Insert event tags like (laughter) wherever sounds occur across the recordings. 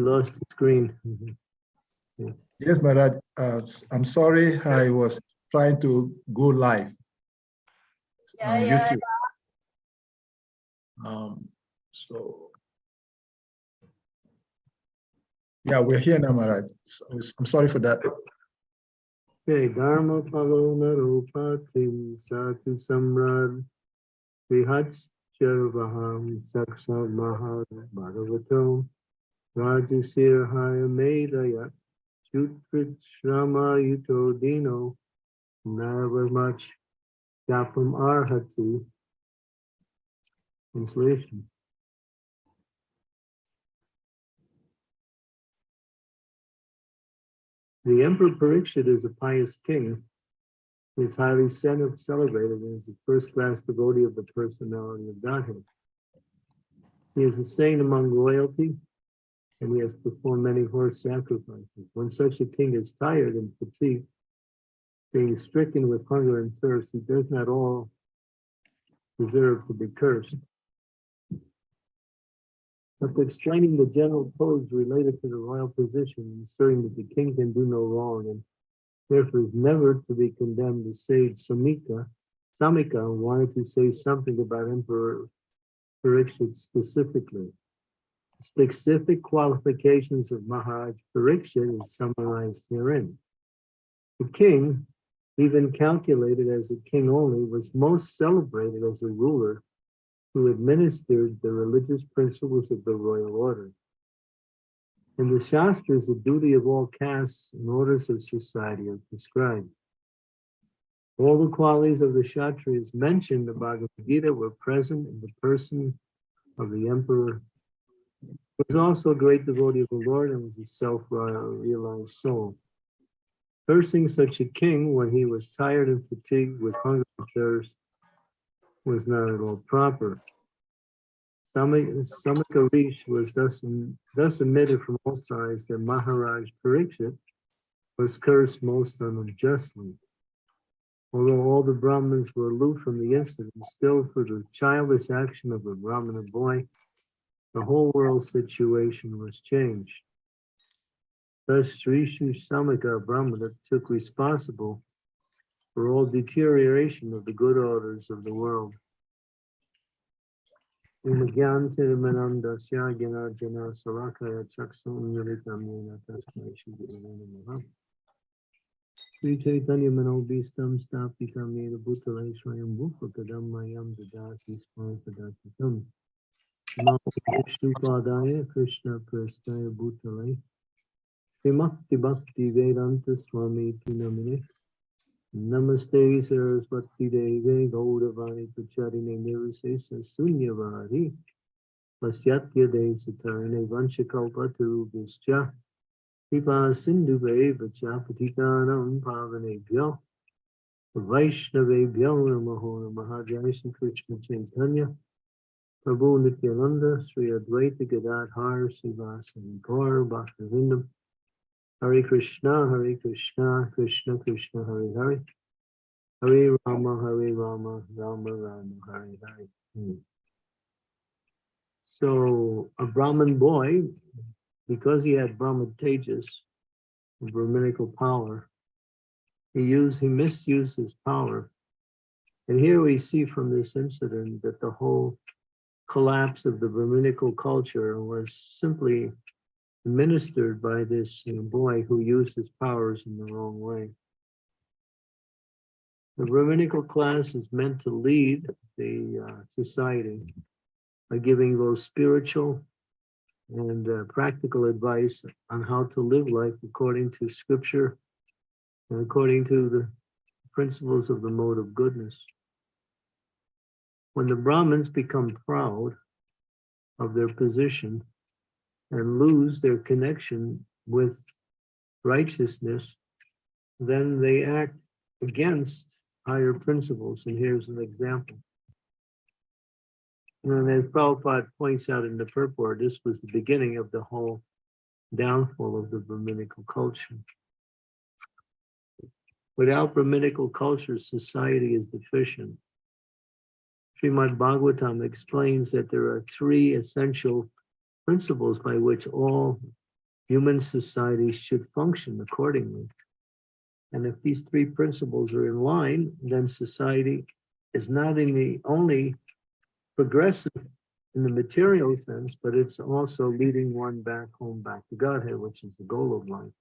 Lost the screen. Mhm. Yes, Maharaj, uh, I'm sorry, I was trying to go live Yeah, on yeah, YouTube. Um, so. Yeah, we're here now, Maharaj. So, I'm sorry for that. Okay, Dharma Palo Naropatim Satu Samrad Vihats Charvaham Saksa Mahad Bhagavatam Rajasir Haya Medaya Chutrit Shrama Yuto Dino Navamach Japam Arhati Translation The Emperor Parikshit is a pious king. He is highly celebrated and is a first-class devotee of the personality of Godhead. He is a saint among royalty, and he has performed many horse sacrifices. When such a king is tired and fatigued, being stricken with hunger and thirst, he does not all deserve to be cursed. After explaining the general codes related to the royal position, asserting that the king can do no wrong and therefore is never to be condemned, the sage Samika, Samika wanted to say something about Emperor Parikshit specifically. Specific qualifications of Maharaj Parikshit is summarized herein. The king, even calculated as a king only, was most celebrated as a ruler who administered the religious principles of the royal order. In the Shastras, the duty of all castes and orders of society are prescribed. All the qualities of the Kshatriyas mentioned in the Bhagavad Gita were present in the person of the emperor. Was also a great devotee of the Lord and was a self-realized soul. Cursing such a king when he was tired and fatigued with hunger and thirst was not at all proper. Samika Rish was thus, thus admitted from all sides that Maharaj Parikshit was cursed most unjustly. Although all the Brahmins were aloof from the incident, still for the childish action of a Brahmana boy, the whole world situation was changed. Thus, Sri Samika Brahmana took responsible for all deterioration of the good orders of the world. Sri Chaitanya Manobistam Stapitam Yena Bhutale Swayam Bhupakadam Mayam Dadati Smartadatam Vishnu Padaya Krishna Prastaya Bhutale Srimakti Bhakti Vedanta Swami Tinamine Namaste Saraswati Deve Gaudavani Pacharine Nirvisesa Sunyavari Pasyatya De Satarine Vanchakalpa Turubhischa Kripa Sindhu Vacha Patikanam Pavanebhyo Vaishnavebhyo Namaho Shri Krishna Chaitanya Prabhu Nityananda Sri Advaita Gadadhar Srivasani Gaur Bhakta Vrinda Hare Krishna, Hare Krishna, Krishna Krishna, Hare Hare. Hare Rama, Hare Rama, Rama Rama, Hare Hare. Hmm. So a Brahmin boy, because he had Brahmin tejas, Brahminical power, he used, he misused his power. And here we see from this incident that the whole collapse of the Brahminical culture was simply administered by this you know, boy who used his powers in the wrong way. The Brahminical class is meant to lead the uh, society by giving those spiritual and uh, practical advice on how to live life according to scripture and according to the principles of the mode of goodness. When the Brahmins become proud of their position, and lose their connection with righteousness, then they act against higher principles. And here's an example. And as Prabhupada points out in the purport, this was the beginning of the whole downfall of the Brahminical culture. Without Brahminical culture, society is deficient. Srimad Bhagavatam explains that there are three essential principles by which all human society should function accordingly. And if these three principles are in line, then society is not the only progressive in the material sense, but it's also leading one back home, back to Godhead, which is the goal of life.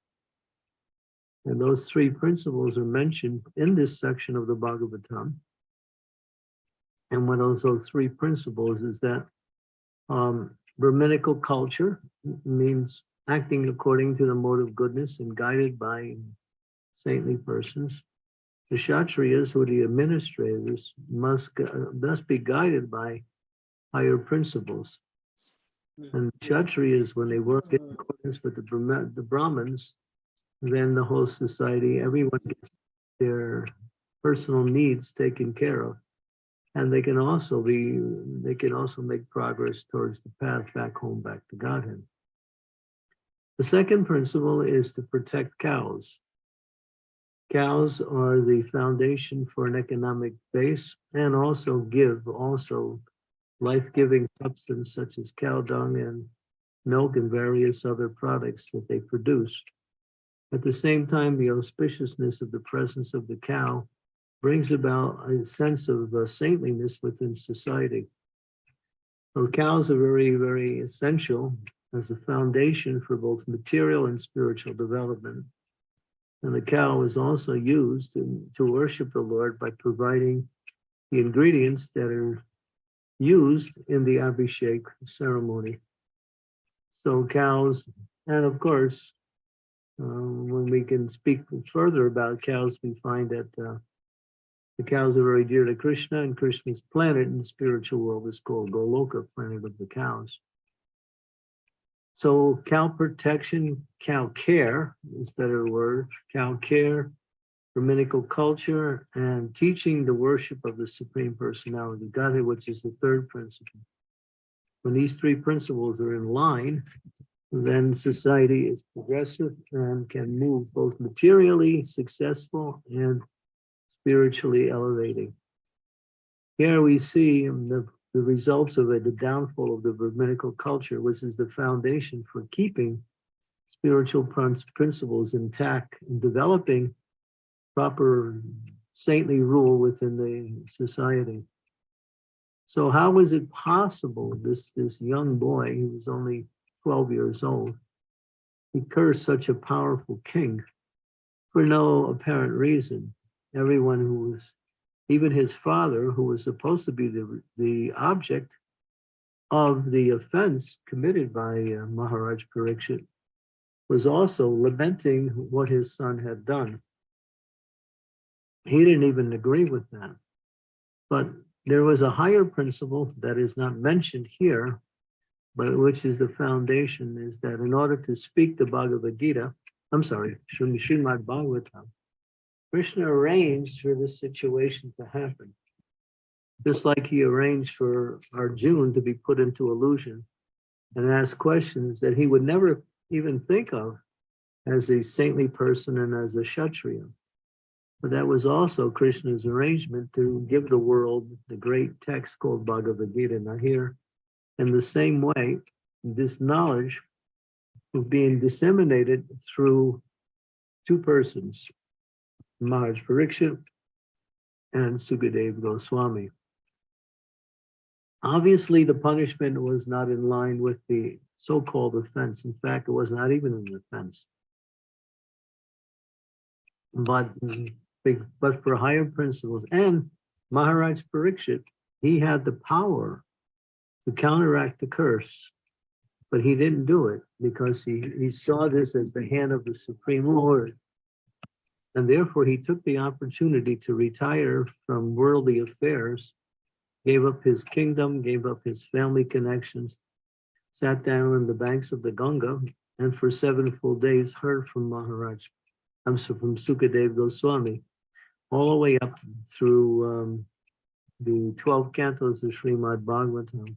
And those three principles are mentioned in this section of the Bhagavatam. And one of those three principles is that um, Brahminical culture means acting according to the mode of goodness and guided by saintly persons. The Kshatriyas or the administrators must, must be guided by higher principles. And Kshatriyas, when they work in accordance with the Brahma- the Brahmins, then the whole society, everyone gets their personal needs taken care of. And they can also be, they can also make progress towards the path back home, back to Godhead. The second principle is to protect cows. Cows are the foundation for an economic base and also give also life-giving substance such as cow dung and milk and various other products that they produce. At the same time, the auspiciousness of the presence of the cow brings about a sense of uh, saintliness within society. So cows are very, very essential as a foundation for both material and spiritual development. And the cow is also used in- to worship the Lord by providing the ingredients that are used in the Abhishek ceremony. So cows, and of course, uh, when we can speak further about cows, we find that uh, the cows are very dear to Krishna and Krishna's planet in the spiritual world is called Goloka, planet of the cows. So cow protection, cow care is better word, cow care, Brahminical culture, and teaching the worship of the Supreme Personality Godhead, which is the third principle. When these three principles are in line, then society is progressive and can move both materially successful and spiritually elevating. Here we see the, the results of it, the downfall of the Brahminical culture, which is the foundation for keeping spiritual principles intact and developing proper saintly rule within the society. So how was it possible, this, this young boy, he was only 12 years old, he cursed such a powerful king for no apparent reason? Everyone who was, even his father, who was supposed to be the, the object of the offense committed by uh, Maharaj Parikshit, was also lamenting what his son had done. He didn't even agree with that. But there was a higher principle that is not mentioned here, but which is the foundation, is that in order to speak the Bhagavad Gita, I'm sorry, Srimad Bhagavatam, Krishna arranged for this situation to happen. Just like he arranged for Arjun to be put into illusion and ask questions that he would never even think of as a saintly person and as a Kshatriya. But that was also Krishna's arrangement to give the world the great text called Bhagavad Gita. Now here, in the same way, this knowledge is being disseminated through two persons, Maharaj Parikshit and Sukadev Goswami. Obviously, the punishment was not in line with the so-called offense. In fact, it was not even an offense. But, but for higher principles and Maharaj Parikshit, he had the power to counteract the curse. But he didn't do it because he, he saw this as the hand of the Supreme Lord. And therefore, he took the opportunity to retire from worldly affairs, gave up his kingdom, gave up his family connections, sat down on the banks of the Ganga, and for seven full days heard from Maharaj, I'm sorry, from Sukadev Goswami, all the way up through um, the 12 cantos of Srimad Bhagavatam.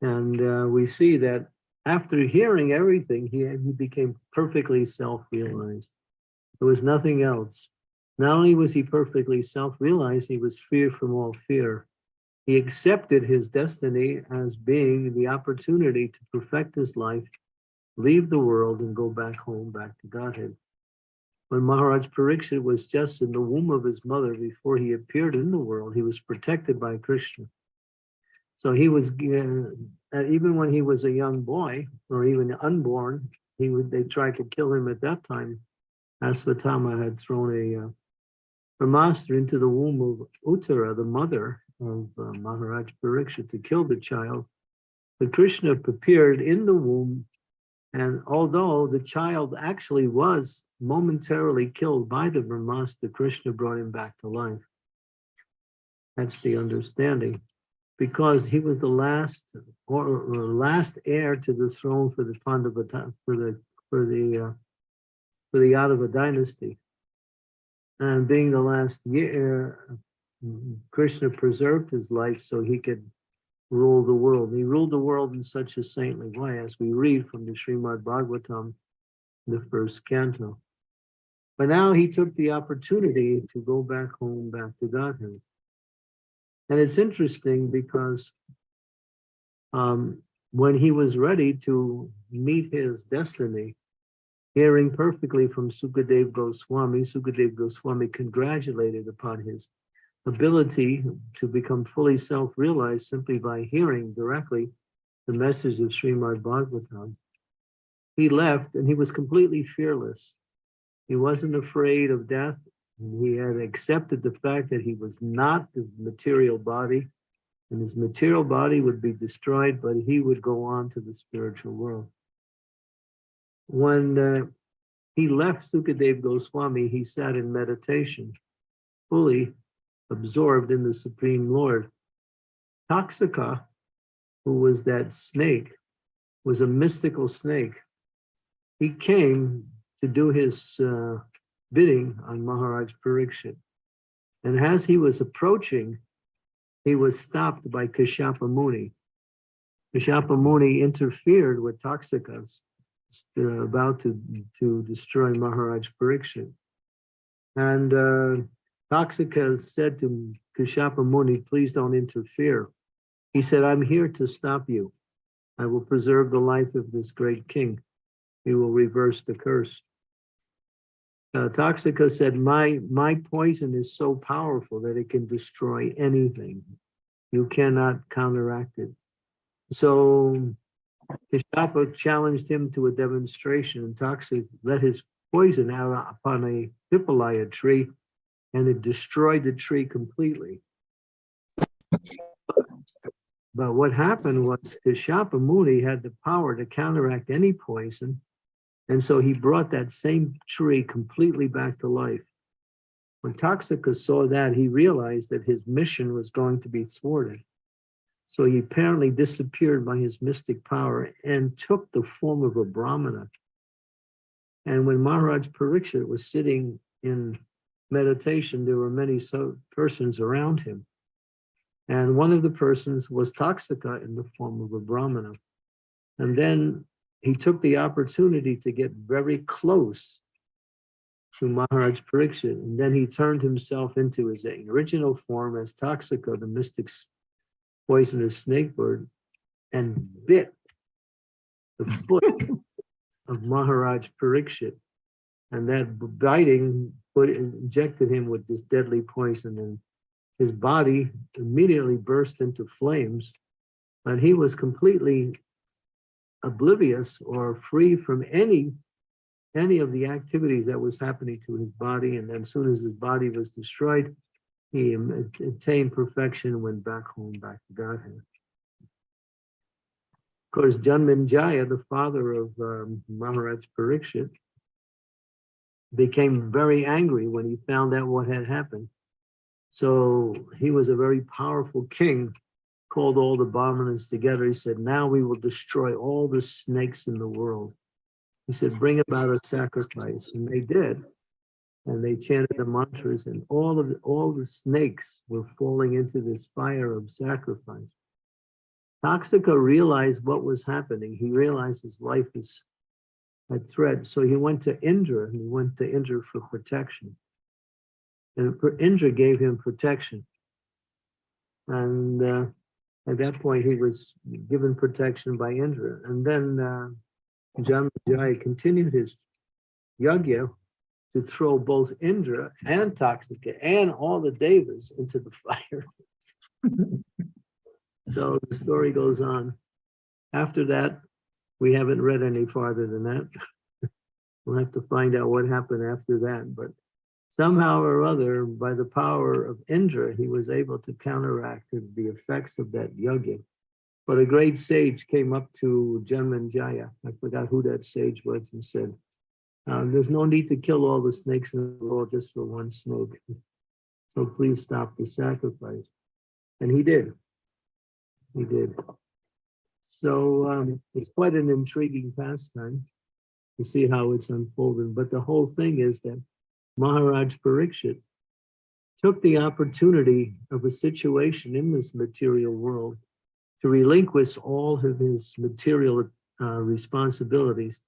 And uh, we see that after hearing everything, he, he became perfectly self-realized. There was nothing else. Not only was he perfectly self-realized, he was free from all fear. He accepted his destiny as being the opportunity to perfect his life, leave the world and go back home, back to Godhead. When Maharaj Pariksit was just in the womb of his mother before he appeared in the world, he was protected by Krishna. So he was, uh, even when he was a young boy or even unborn, he would, they tried to kill him at that time. Asvatama had thrown a uh, Brahmastra into the womb of Uttara, the mother of uh, Maharaj Pariksit, to kill the child. But Krishna appeared in the womb, and although the child actually was momentarily killed by the Brahmastra, Krishna brought him back to life. That's the understanding because he was the last or, or last heir to the throne for the Pandavata for the for the uh, for the Yadava dynasty. And being the last year, Krishna preserved his life so he could rule the world. He ruled the world in such a saintly way, as we read from the Srimad Bhagavatam, the first canto. But now he took the opportunity to go back home, back to Godhead. And it's interesting because um, when he was ready to meet his destiny, hearing perfectly from Sukadev Goswami, Sukadev Goswami congratulated upon his ability to become fully self-realized simply by hearing directly the message of Srimad Bhagavatam. He left and he was completely fearless. He wasn't afraid of death. He had accepted the fact that he was not the material body and his material body would be destroyed, but he would go on to the spiritual world. When uh, he left Sukadev Goswami, he sat in meditation, fully absorbed in the Supreme Lord. Taksaka, who was that snake, was a mystical snake. He came to do his uh, bidding on Maharaj Pariksit. And as he was approaching, he was stopped by Kashyapa Muni. Kashyapa Muni interfered with uh, about to, to destroy Maharaj Pariksit. And uh, said to Kashyapa Muni, please don't interfere. He said, I'm here to stop you. I will preserve the life of this great king. He will reverse the curse. Uh, Taksaka said, my, my poison is so powerful that it can destroy anything. You cannot counteract it. So Kashyapa challenged him to a demonstration and Toxic let his poison out upon a Hippolaya tree and it destroyed the tree completely. But what happened was Kashyapa Muni had the power to counteract any poison and so he brought that same tree completely back to life. When Toxicus saw that, he realized that his mission was going to be thwarted. So he apparently disappeared by his mystic power and took the form of a Brahmana. And when Maharaj Pariksit was sitting in meditation, there were many so persons around him. And one of the persons was Taksaka in the form of a Brahmana. And then he took the opportunity to get very close to Maharaj Pariksit, and then he turned himself into his original form as Taksaka, the mystic's poisonous snake bird, and bit the foot (laughs) of Maharaj Pariksit. And that biting put injected him with this deadly poison, and his body immediately burst into flames, and he was completely oblivious or free from any any of the activities that was happening to his body. And then as soon as his body was destroyed, he attained perfection and went back home, back to Godhead. Of course, Janmenjaya, the father of um, Maharaj Pariksit, became very angry when he found out what had happened. So he was a very powerful king called all the Brahmanas together. He said, now we will destroy all the snakes in the world. He said, bring about a sacrifice. And they did. And they chanted the mantras and all of the, all the snakes were falling into this fire of sacrifice. Taksaka realized what was happening. He realized his life is at threat. So he went to Indra and he went to Indra for protection. And Indra gave him protection. And uh, at that point, he was given protection by Indra. And then uh, continued his yagya to throw both Indra and Taksaka and all the devas into the (laughs) fire. So the story goes on. After that, we haven't read any farther than that. (laughs) We'll have to find out what happened after that, but somehow or other, by the power of Indra, he was able to counteract the effects of that yajna. But a great sage came up to Janmanjaya, I forgot who that sage was, and said, uh, there's no need to kill all the snakes in the world just for one snake. So please stop the sacrifice. And he did. He did. So um, it's quite an intriguing pastime to see how it's unfolding. But the whole thing is that Maharaj Parikshit took the opportunity of a situation in this material world to relinquish all of his material uh, responsibilities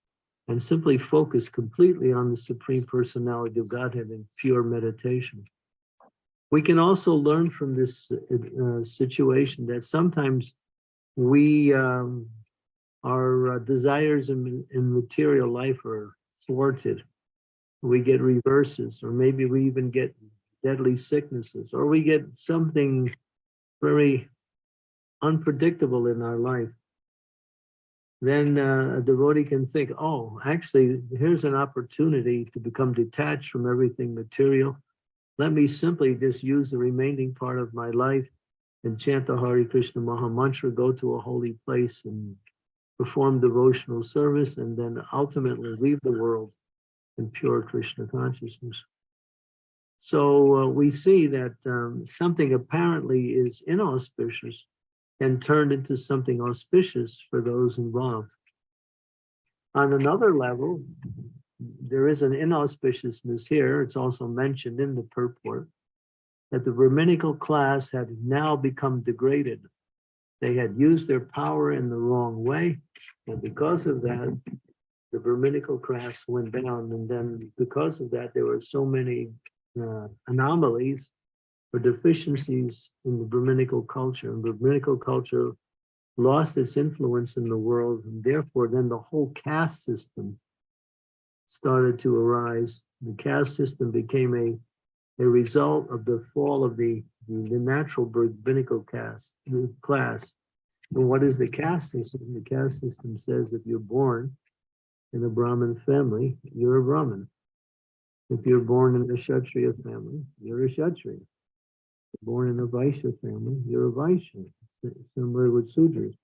and simply focus completely on the Supreme Personality of Godhead in pure meditation. We can also learn from this uh, situation that sometimes we um, our uh, desires in, in material life are thwarted. We get reverses, or maybe we even get deadly sicknesses, or we get something very unpredictable in our life. Then uh, a devotee can think, oh, actually, here's an opportunity to become detached from everything material. Let me simply just use the remaining part of my life and chant the Hare Krishna Maha Mantra, go to a holy place and perform devotional service, and then ultimately leave the world in pure Krishna consciousness. So uh, we see that um, something apparently is inauspicious and turned into something auspicious for those involved. On another level, there is an inauspiciousness here. It's also mentioned in the purport that the Brahminical class had now become degraded. They had used their power in the wrong way. And because of that, the Brahminical class went down. And then because of that, there were so many uh, anomalies or deficiencies in the Brahminical culture. And the Brahminical culture lost its influence in the world. And therefore, then the whole caste system started to arise. The caste system became a, a result of the fall of the, the, the natural Brahminical caste class. And what is the caste system? The caste system says if you're born in a Brahmin family, you're a Brahmin. If you're born in a Kshatriya family, you're a Kshatriya. Born in a Vaishya family, you're a Vaishya, similar with Sudras.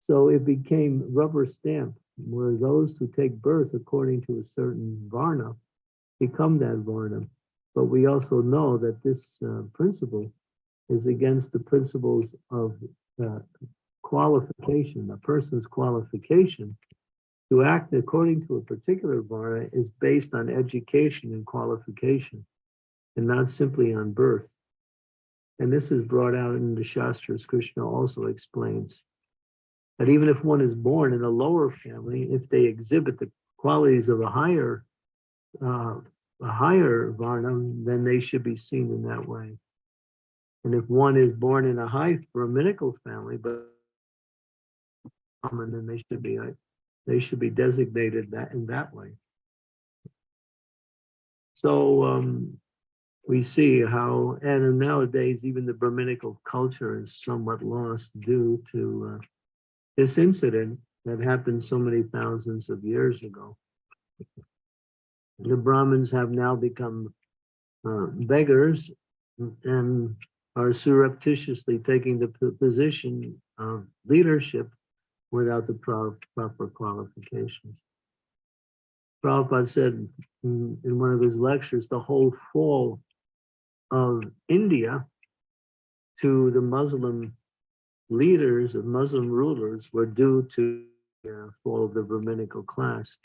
So it became rubber stamped where those who take birth according to a certain varna become that varna. But we also know that this uh, principle is against the principles of uh, qualification. A person's qualification to act according to a particular varna is based on education and qualification and not simply on birth. And this is brought out in the Shastras, Krishna also explains that even if one is born in a lower family, if they exhibit the qualities of a higher, uh, a higher varnam, then they should be seen in that way. And if one is born in a high Brahminical family, but common, then they should be they should be designated that in that way. So um, we see how, and nowadays even the Brahminical culture is somewhat lost due to uh, this incident that happened so many thousands of years ago. The Brahmins have now become uh, beggars and are surreptitiously taking the position of leadership without the proper qualifications. Prabhupada said in, one of his lectures, the whole fall of India to the Muslim leaders of Muslim rulers were due to the fall of the Brahminical class.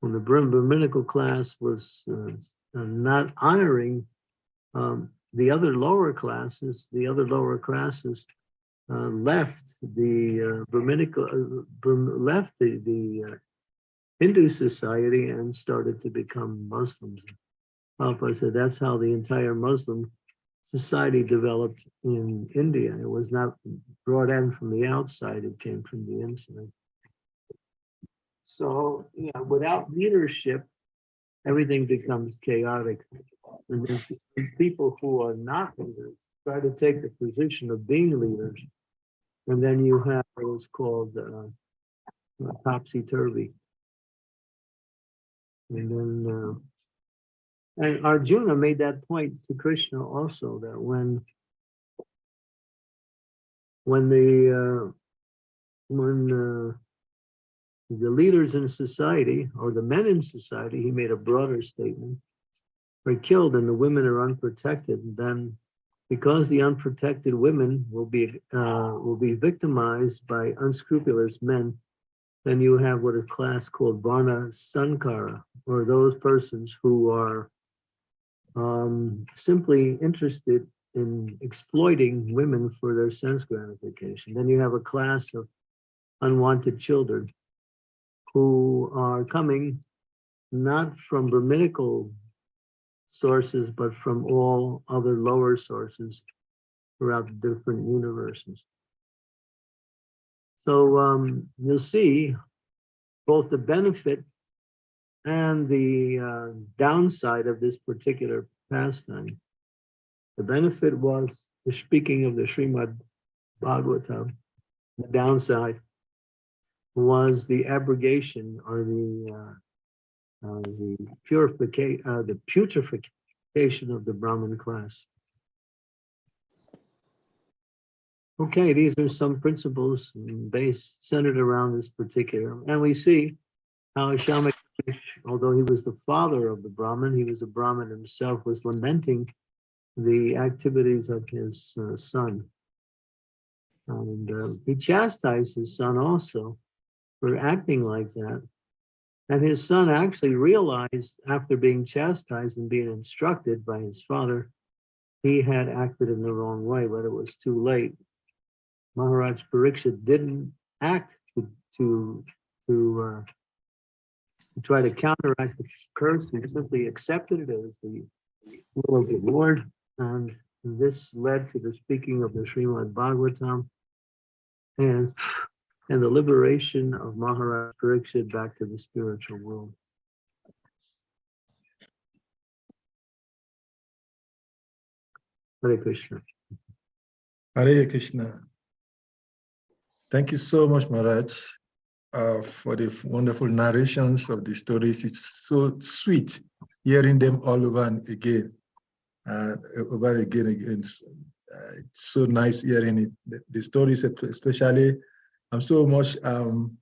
When the Brahminical class was uh, not honoring um, the other lower classes, the other lower classes uh, left the uh, Brahminical, uh, left the, the uh, Hindu society and started to become Muslims. Papa said that's how the entire Muslim society developed in India. It was not brought in from the outside, it came from the inside. So, yeah, without leadership, everything becomes chaotic. And people who are not leaders try to take the position of being leaders. And then you have what's called uh, topsy-turvy. And then, uh, and Arjuna made that point to Krishna also, that when when the, uh, when, uh, the leaders in society, or the men in society, he made a broader statement, are killed and the women are unprotected, then because the unprotected women will be, uh, will be victimized by unscrupulous men, then you have what a class called Varna Sankara, or those persons who are um, simply interested in exploiting women for their sense gratification. Then you have a class of unwanted children who are coming not from Brahminical sources, but from all other lower sources throughout different universes. So um, you'll see both the benefit and the uh, downside of this particular pastime. The benefit was, the speaking of the Srimad Bhagavatam, the downside was the abrogation or the uh, uh, the purification, uh, the putrefaction of the Brahmin class. Okay, these are some principles based centered around this particular, and we see how Shamak, although he was the father of the Brahmin, he was a Brahmin himself, was lamenting the activities of his uh, son. And uh, he chastised his son also for acting like that. And his son actually realized after being chastised and being instructed by his father, he had acted in the wrong way, but it was too late. Maharaj Pariksit didn't act to to to, uh, to try to counteract the curse. He simply accepted it as the will of the Lord, and this led to the speaking of the Srimad Bhagavatam and and the liberation of Maharaj Pariksit back to the spiritual world. Hare Krishna. Hare Krishna. Thank you so much, Maharaj, uh, for the wonderful narrations of the stories. It's so sweet hearing them all over and again, uh, over again, again. Uh, it's so nice hearing it. The, the stories, especially, I'm so much um,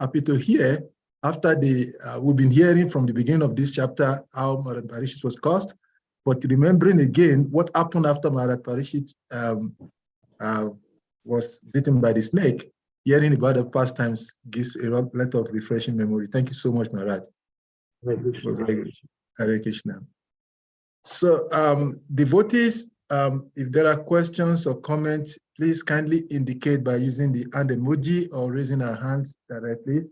happy to hear after the, uh, we've been hearing from the beginning of this chapter how Maharaj Parishit was caused, but remembering again what happened after Maharaj Parishit um, uh, was bitten by the snake, hearing about the past times gives a lot of refreshing memory. Thank you so much, Maharaj. Hare Krishna. Very good. Hare Krishna. So um, devotees, um, if there are questions or comments, please kindly indicate by using the hand emoji or raising our hands directly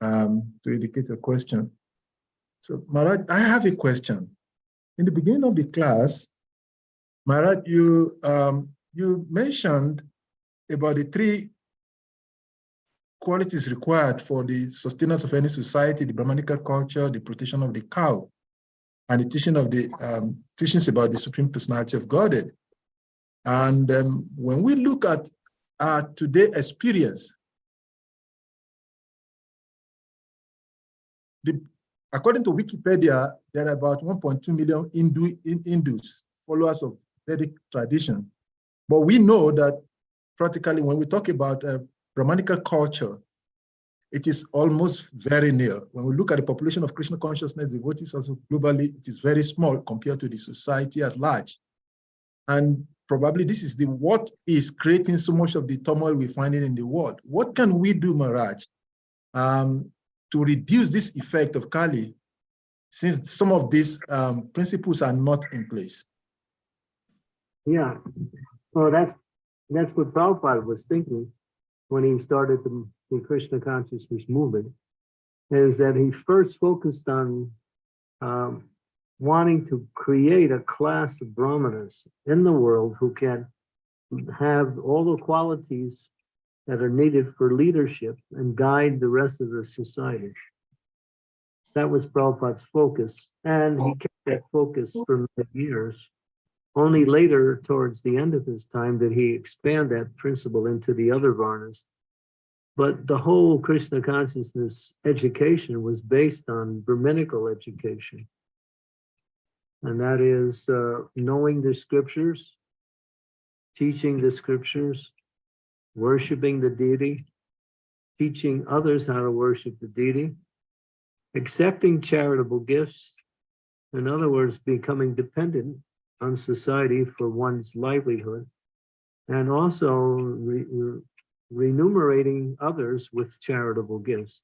um, to indicate a question. So Marat, I have a question. In the beginning of the class, Marat, you, um, you mentioned about the three qualities required for the sustenance of any society, the Brahmanical culture, the protection of the cow, and the teaching of the um, teachings about the Supreme Personality of Godhead. And um, when we look at our today experience, the, according to Wikipedia, there are about 1.2 million Hindu, Hindus, followers of Vedic tradition. But we know that practically when we talk about uh, Brahmanical culture, it is almost very near. When we look at the population of Krishna consciousness devotees also globally, it is very small compared to the society at large. And probably this is the what is creating so much of the turmoil we find in the world. What can we do, Maharaj, um, to reduce this effect of Kali, since some of these um, principles are not in place? Yeah, well, that's that's what Prabhupada was thinking when he started the, the Krishna consciousness movement, is that he first focused on um, wanting to create a class of brahmanas in the world who can have all the qualities that are needed for leadership and guide the rest of the society. That was Prabhupada's focus, and he kept that focus for many years. Only later, towards the end of his time, did he expand that principle into the other varnas. But the whole Krishna consciousness education was based on Brahminical education. And that is uh, knowing the scriptures, teaching the scriptures, worshiping the deity, teaching others how to worship the deity, accepting charitable gifts, in other words, becoming dependent on society for one's livelihood, and also re remunerating others with charitable gifts.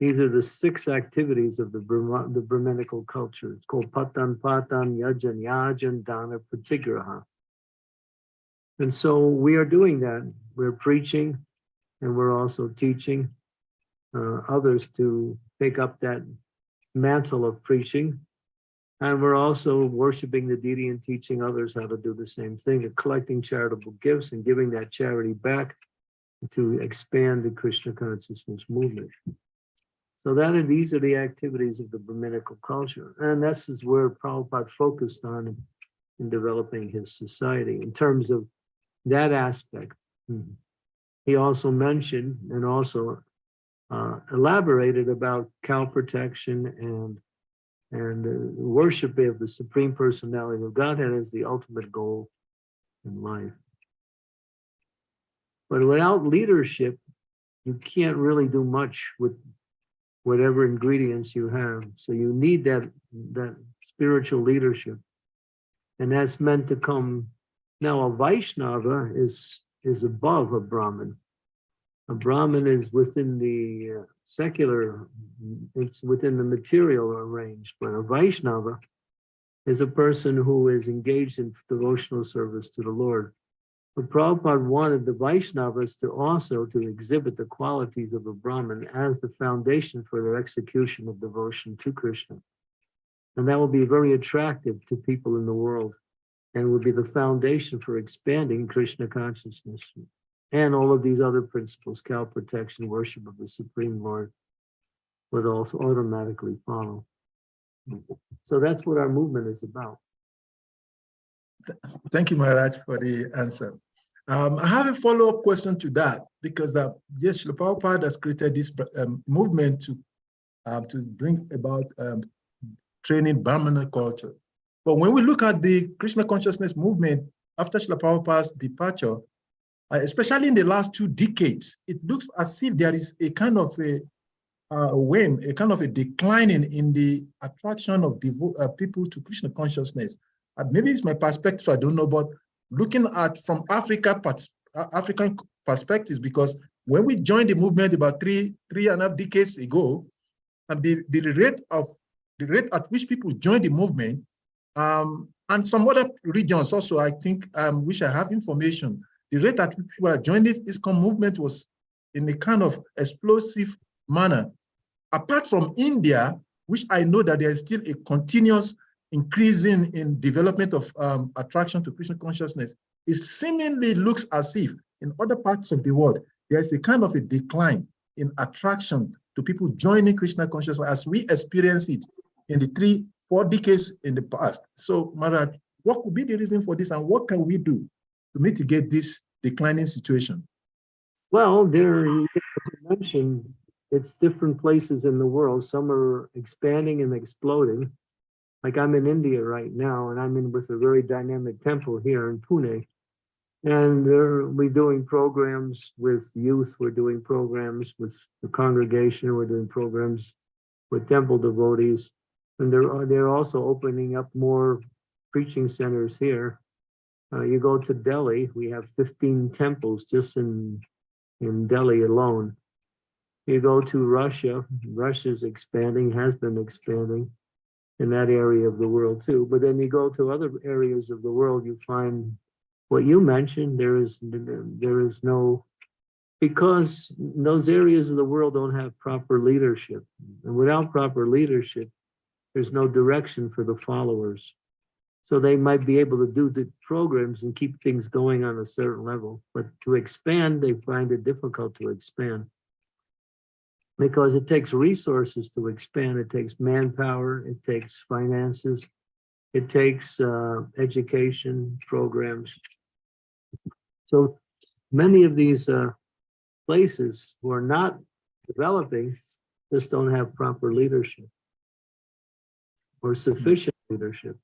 These are the six activities of the, Brahma, the Brahminical culture. It's called Patan Patan Yajan Yajan Dana Pratigraha. And so we are doing that. We're preaching and we're also teaching uh, others to take up that mantle of preaching. And we're also worshiping the deity and teaching others how to do the same thing, and collecting charitable gifts and giving that charity back to expand the Krishna consciousness movement. So that are, these are the activities of the Brahminical culture. And this is where Prabhupada focused on in, in developing his society in terms of that aspect. He also mentioned and also uh, elaborated about cow protection and and uh, worship of the Supreme Personality of Godhead as the ultimate goal in life. But without leadership, you can't really do much with whatever ingredients you have. So you need that that spiritual leadership, and that's meant to come. Now a Vaishnava is is above a Brahmin. A Brahmin is within the uh, secular, it's within the material range, but a Vaishnava is a person who is engaged in devotional service to the Lord. But Prabhupada wanted the Vaishnavas to also to exhibit the qualities of a Brahmin as the foundation for their execution of devotion to Krishna. And that will be very attractive to people in the world and will be the foundation for expanding Krishna consciousness. And all of these other principles, cow protection, worship of the Supreme Lord, would also automatically follow. So that's what our movement is about. Thank you, Maharaj, for the answer. Um, I have a follow-up question to that because uh, yes, Prabhupada has created this um, movement to um, to bring about um, training Brahmana culture. But when we look at the Krishna consciousness movement after Prabhupada's departure, uh, especially in the last two decades, it looks as if there is a kind of a uh, when a kind of a declining in, in the attraction of uh, people to Krishna consciousness. Uh, maybe it's my perspective, I don't know, but looking at from Africa, uh, African perspectives, because when we joined the movement about three, three and a half decades ago, and the, the rate of the rate at which people joined the movement, um, and some other regions also, I think, um, which I have information, the rate at which people are joining this, this movement was in a kind of explosive manner. Apart from India, which I know that there is still a continuous increasing in development of um, attraction to Krishna consciousness, it seemingly looks as if in other parts of the world, there's a kind of a decline in attraction to people joining Krishna consciousness as we experience it in the three, four decades in the past. So Maharaj, what could be the reason for this and what can we do to mitigate this declining situation? Well, there, you mentioned, it's different places in the world. Some are expanding and exploding. Like I'm in India right now, and I'm in with a very dynamic temple here in Pune. And we're doing programs with youth, we're doing programs with the congregation, we're doing programs with temple devotees. And they're, they're also opening up more preaching centers here. Uh, you go to Delhi, we have 15 temples just in, in Delhi alone. You go to Russia, Russia's expanding, has been expanding in that area of the world too. But then you go to other areas of the world, you find what you mentioned, there is, there is no, because those areas of the world don't have proper leadership. And without proper leadership, there's no direction for the followers. So they might be able to do the programs and keep things going on a certain level, but to expand, they find it difficult to expand. Because it takes resources to expand. It takes manpower, it takes finances, it takes uh, education programs. So many of these uh, places who are not developing just don't have proper leadership or sufficient leadership.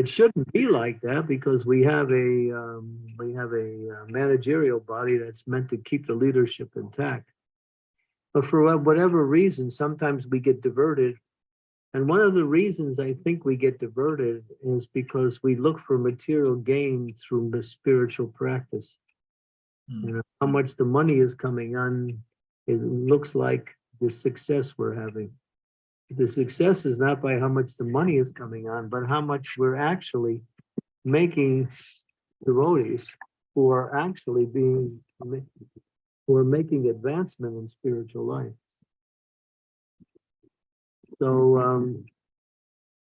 It shouldn't be like that because we have a, um, we have a uh, managerial body that's meant to keep the leadership intact. But for whatever reason, sometimes we get diverted. And one of the reasons I think we get diverted is because we look for material gain through the spiritual practice. Mm. You know, how much the money is coming on, it looks like the success we're having. The success is not by how much the money is coming on, but how much we're actually making devotees who are actually being, who are making advancement in spiritual life. So um,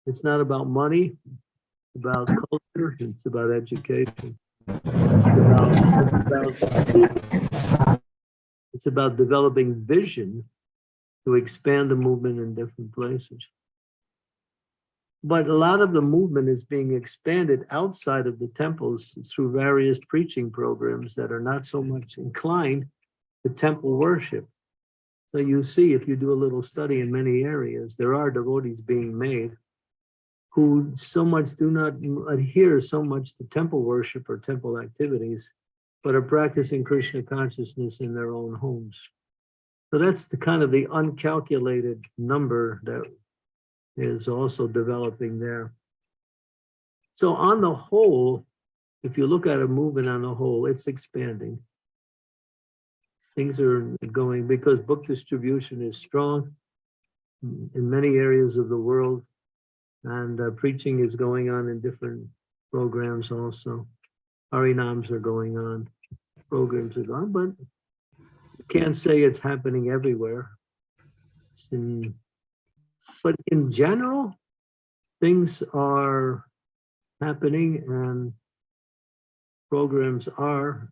it's not about money, it's about culture, it's about education. It's about- it's about- It's about developing vision to expand the movement in different places. But a lot of the movement is being expanded outside of the temples through various preaching programs that are not so much inclined to temple worship. So you see, if you do a little study in many areas, there are devotees being made who so much do not adhere so much to temple worship or temple activities, but are practicing Krishna consciousness in their own homes. So that's the kind of the uncalculated number that is also developing there. So on the whole, if you look at a movement on the whole, it's expanding. Things are going because book distribution is strong in many areas of the world. And uh, preaching is going on in different programs also. Harinams are going on, programs are going, but you can't say it's happening everywhere. In- but in general, things are happening and programs are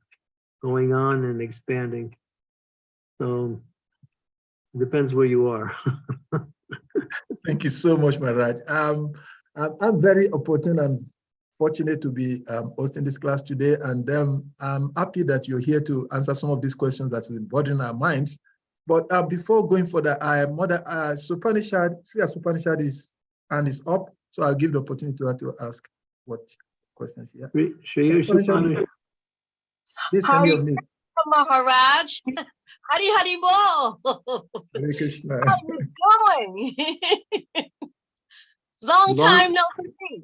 going on and expanding. So it depends where you are. (laughs) Thank you so much, Maharaj. Um, I'm, I'm very opportune and fortunate to be um, hosting this class today, and um, I'm happy that you're here to answer some of these questions that's been bothering our minds. But uh, before going further, I mother uh, Supanishad, Sri Supanishad is and is up, so I'll give the opportunity to her to ask what question she has. Shri- Shri Ushapani- Please can you unmute? Maharaj. Hari Hari Bol. Hare Krishna. How you doing? (laughs) Long Long- time no see.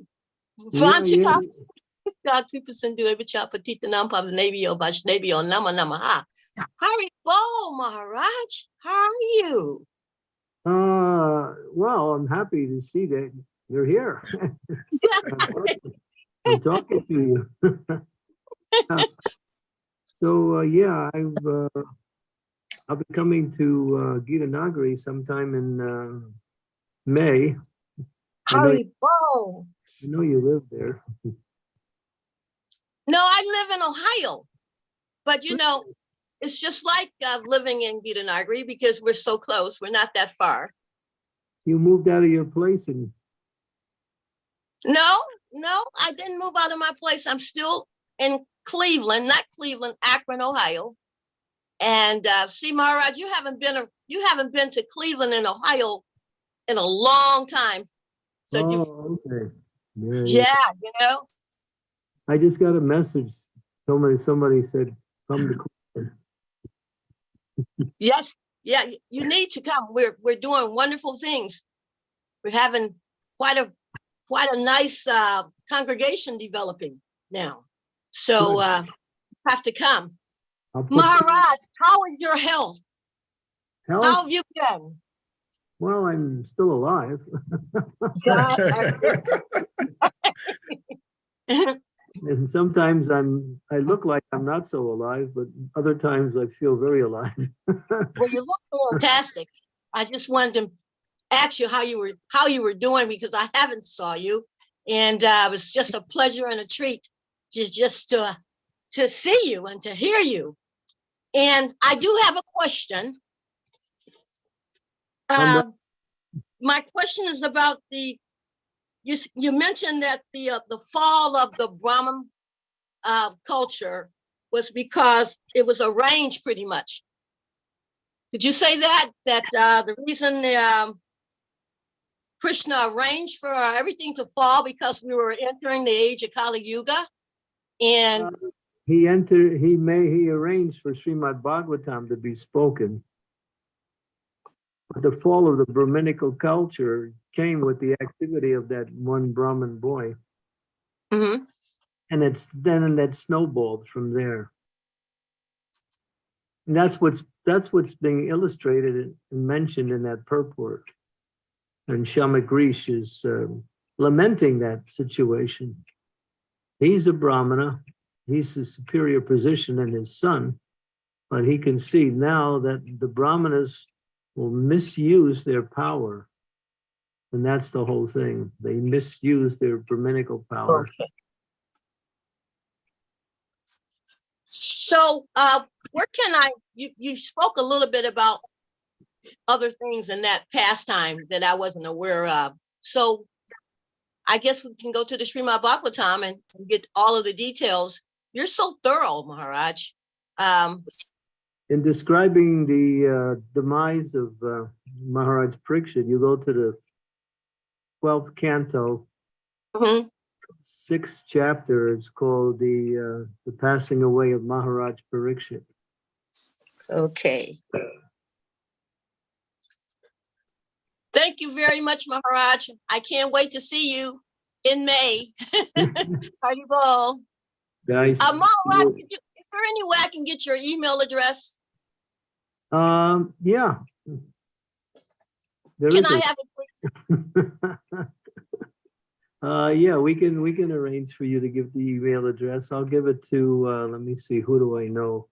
Yeah, (laughs) God people do every chap petita nam pavnavio vashnavio nama namaha. Hari Bol Maharaj. How are you? Uh, well, I'm happy to see that you're here. I'm (laughs) talking- I'm talking to you. (laughs) So, uh, yeah, I've, uh, I'll be coming to, uh, Gita Nagari sometime in, uh, May. Hari Bol. I know you live there. No, I live in Ohio. But you know, it's just like uh, living in Gitanagari because we're so close. We're not that far. You moved out of your place and, No, no, I didn't move out of my place. I'm still in Cleveland, not Cleveland, Akron, Ohio. And uh, see, Maharaj, you haven't been a, you haven't been to Cleveland in Ohio in a long time. So you, oh, okay. Yeah, yeah. you know, I just got a message. Somebody, somebody said, come to Cleveland. yes, yeah, you need to come. We're we're doing wonderful things. We're having quite a quite a nice uh, congregation developing now. So uh, have to come. Maharaj, how is your health? Health? How have you been? Well, I'm still alive. And sometimes I'm, I look like I'm not so alive, but other times I feel very alive. Well, you look fantastic. I just wanted to ask you how you were how you were doing because I haven't saw you, and uh, it was just a pleasure and a treat just just to to see you and to hear you. And I do have a question. Number- Um, my question is about the you you mentioned that the uh, the fall of the Brahmin uh, culture was because it was arranged pretty much. Did you say that that uh, the reason um, Krishna arranged for everything to fall because we were entering the age of Kali Yuga? And He entered, he may, he arranged for Srimad Bhagavatam to be spoken. But the fall of the Brahminical culture came with the activity of that one Brahmin boy. Mhm. And it's then that snowballed from there. And that's what's, that's what's being illustrated and mentioned in that purport. And Shamika Rishi is um, lamenting that situation. He's a Brahmana, he's a superior position than his son, but he can see now that the Brahmanas will misuse their power. And that's the whole thing. They misuse their Brahminical power. So, uh, where can I, you, you spoke a little bit about other things in that pastime that I wasn't aware of. So I guess we can go to the Srimad Bhagavatam and get all of the details. You're so thorough, Maharaj. Um, In describing the uh, demise of uh, Maharaj Parikshit, you go to the 12th canto, mhm, sixth chapter, it's called the, uh, the passing away of Maharaj Parikshit. okay. Thank you very much, Maharaj. I can't wait to see you in May. (laughs) Haribol. Guys, Uh, Maharaj, is there any way I can get your email address? Um, yeah. There Can I a- have (laughs) please? Uh, yeah, we can, we can arrange for you to give the email address. I'll give it to, uh, let me see, who do I know?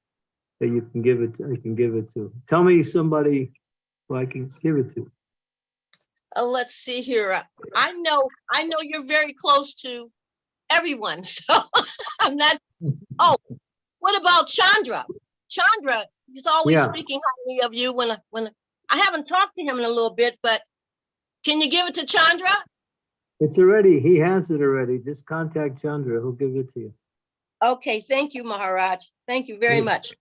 That you can give it, I can give it to. Tell me somebody who I can give it to. Uh, let's see here. I know, I know you're very close to everyone, (laughs) so I'm not. Oh, what about Chandra? Chandra, he's always Yeah. speaking highly of you when, I- when, I haven't talked to him in a little bit, but can you give it to Chandra? It's already, he has it already. Just contact Chandra, he'll give it to you. Okay, thank you, Maharaj. Thank you very Yeah. much.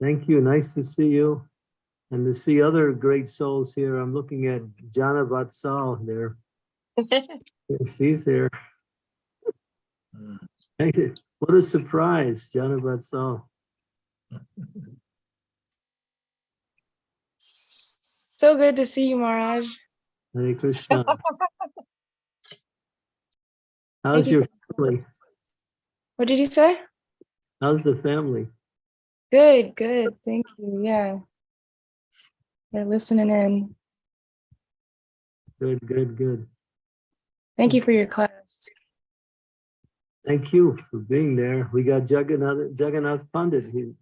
Thank you, nice to see you. And to see other great souls here. I'm looking at Jana Vatsal there. (laughs) She's there. Mm. Hey, What a surprise, Jana Vatsal. (laughs) So good to see you, Maharaj. Hare Krishna. (laughs) How's you. your family? What did you say? How's the family? Good, good. Thank you. Yeah. They're listening in. Good, good, good. Thank you for your class. Thank you for being there. We got Jagannath, Jagannath Pandit. He,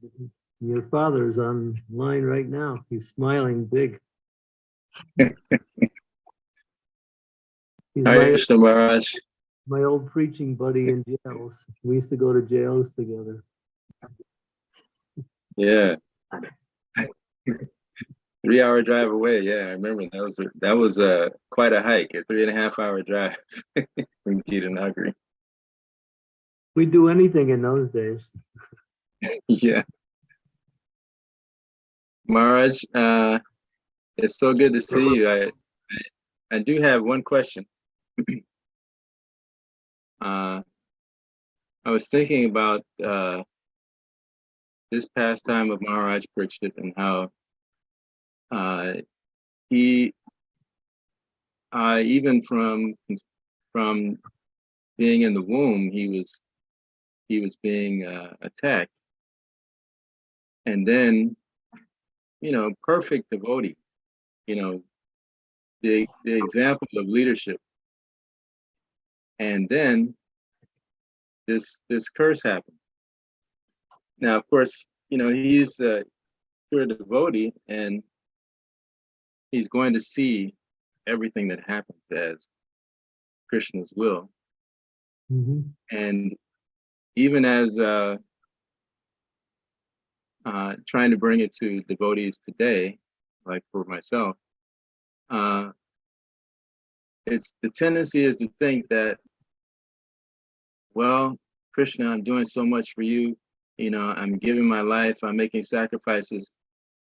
your father's online right now. He's smiling big. Hare my, Krishna Maharaj. my old preaching buddy in jails. We used to go to jails together. Yeah. Three hour drive away. Yeah, I remember that was that was uh, quite a hike, a three and a half hour drive (laughs) from Nagari. We'd do anything in those days. (laughs) Yeah. Maharaj, uh, it's so good to see you. I, I, do have one question. (clears throat) uh, I was thinking about uh, this pastime of Maharaj Parikshit and how uh, he, uh, even from from being in the womb, he was he was being uh, attacked and then you know perfect devotee you know the the example of leadership and then this this curse happened now of course you know he's a pure devotee and he's going to see everything that happens as Krishna's will. Mhm. And even as uh, uh, trying to bring it to devotees today, like for myself, uh, it's the tendency is to think that, well, Krishna, I'm doing so much for you. You know, I'm giving my life, I'm making sacrifices.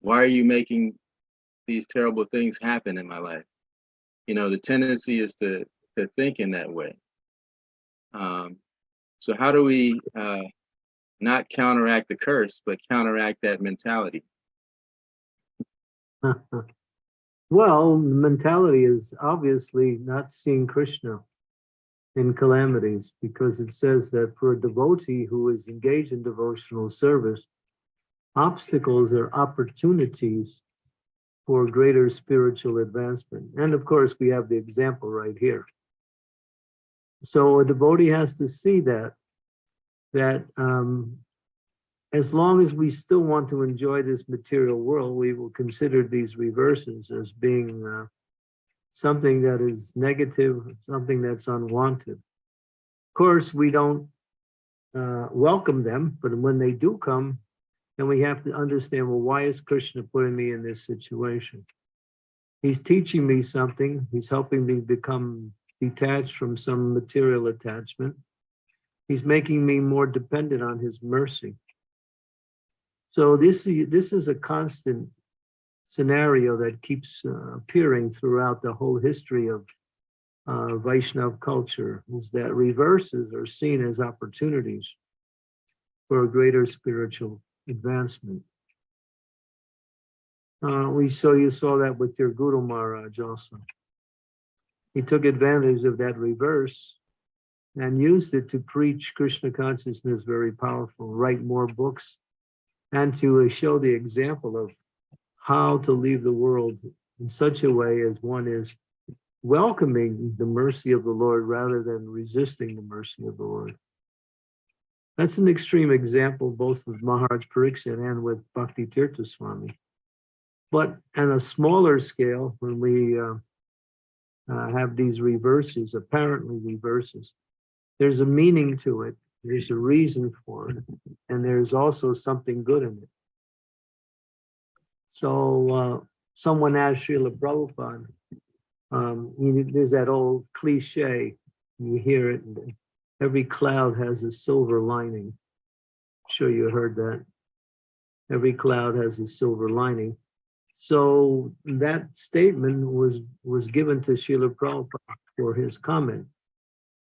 Why are you making these terrible things happen in my life? You know, the tendency is to, to think in that way. Um, so how do we uh, not counteract the curse, but counteract that mentality? (laughs) Well, the mentality is obviously not seeing Krishna in calamities because it says that for a devotee who is engaged in devotional service, obstacles are opportunities for greater spiritual advancement. And of course, we have the example right here. So a devotee has to see that, that um, as long as we still want to enjoy this material world, we will consider these reverses as being uh, something that is negative, something that's unwanted. Of course, we don't uh, welcome them, but when they do come, then we have to understand, well, why is Krishna putting me in this situation? He's teaching me something. He's helping me become detached from some material attachment. He's making me more dependent on his mercy. So this, is- this is a constant scenario that keeps uh, appearing throughout the whole history of uh, Vaishnav culture, is that reverses are seen as opportunities for a greater spiritual advancement. Uh, we saw, you saw that with your Guru Maharaj also. He took advantage of that reverse and used it to preach Krishna consciousness very powerful, write more books, and to show the example of how to leave the world in such a way as one is welcoming the mercy of the Lord rather than resisting the mercy of the Lord. That's an extreme example, both with Maharaj Pariksit and with Bhakti Tirtha Swami. But on a smaller scale, when we uh, uh, have these reverses, apparently reverses, there's a meaning to it. There's a reason for it. And there's also something good in it. So uh, someone asked Srila Prabhupada, um, you there's that old cliche, you hear it, every cloud has a silver lining. Sure you heard that. Every cloud has a silver lining. So that statement was, was given to Srila Prabhupada for his comment.